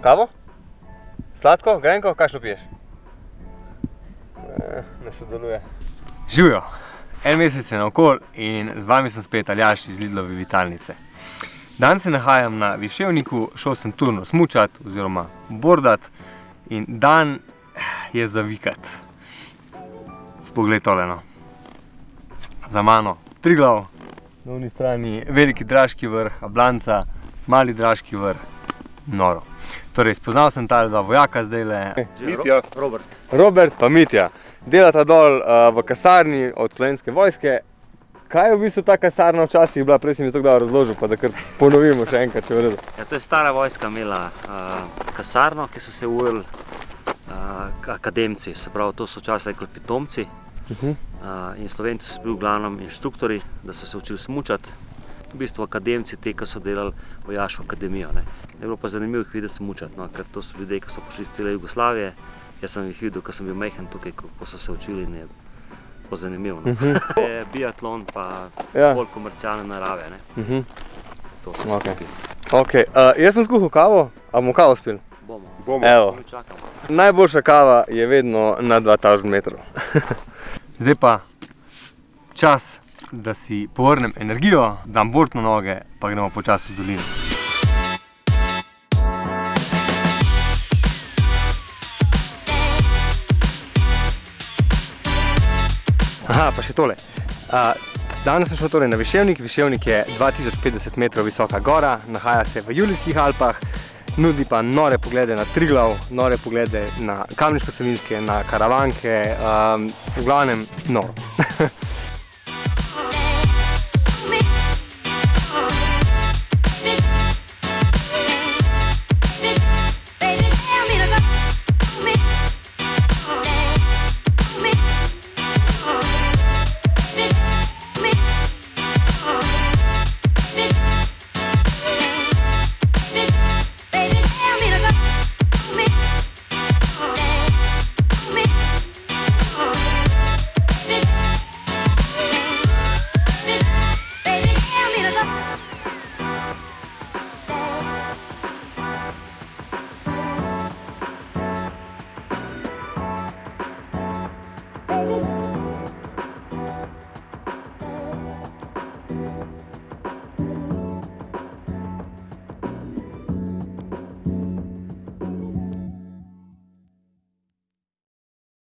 Kavo? Sladko? Grenko? Kakšno piješ? Ne sodeluje. Živijo! En mesec je naokol in z vami sem spet Aljaš iz Lidlove Vitalnice. Danes se nahajam na Viševniku, šel sem turno smučat oziroma bordat in dan je za vikat. Poglej tole no. Za mano Triglav, na oni strani veliki draški vrh, Ablanca, mali draški vrh, noro. Torej, spoznal sem tale dva vojaka zdajle. Mitja. Robert. Robert pa Mitja. Delata dol uh, v kasarni od slovenske vojske. Kaj je v bistvu ta kasarna včasih bila? Prej si mi to dobro razložil, pa da kar ponovimo še enkrat, če v redu. Ja, to je stara vojska imela uh, kasarno, ki so se ujeli uh, akademci, se pravi, to so včasih rekli pitomci. Uh -huh. Uh, in slovenci so bili v glavnem inštruktori, da so se učili smučati. V bistvu akademci, te, ki so delali vojaško akademijo. Ne. Je bilo pa zanimivo jih videti smučati, no, ker to so ljudje, ki so prišli iz cele Jugoslavije. Jaz sem jih videl, ko sem bil mehen tukaj, ko so se učili in je bilo zanimivo. No. Uh -huh. je biatlon pa Ja. bolj komercialne narave, ne. Uh -huh. to se Okej. skupaj. okay. uh, jaz sem skuhal kavo, a bomo kavo spili? Bomo. Bomo. Evo. Najboljša kava je vedno na 2000 metrov. Zdaj pa čas, da si povrnem energijo, dam bord na noge, pa gremo počasi v dolino. Aha, pa še tole. Uh, danes sem šel torej na Viševnik. Viševnik je 2050 metrov visoka gora, nahaja se v Julijskih Alpah, nudi pa nore poglede na Triglav, nore poglede na Kamniško Savinske, na Karavanke, um, v glavnem noro.